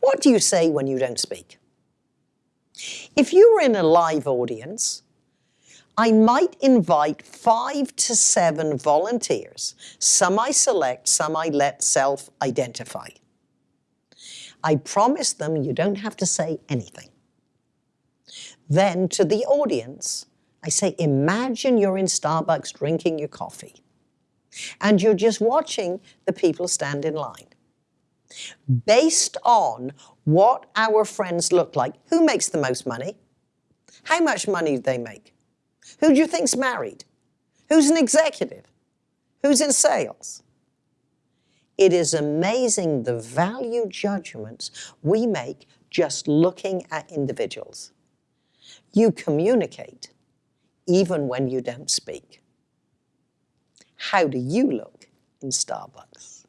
What do you say when you don't speak? If you were in a live audience, I might invite five to seven volunteers. Some I select, some I let self-identify. I promise them you don't have to say anything. Then to the audience, I say, imagine you're in Starbucks drinking your coffee and you're just watching the people stand in line. Based on what our friends look like, who makes the most money? How much money do they make? Who do you think's married? Who's an executive? Who's in sales? It is amazing the value judgments we make just looking at individuals. You communicate even when you don't speak. How do you look in Starbucks?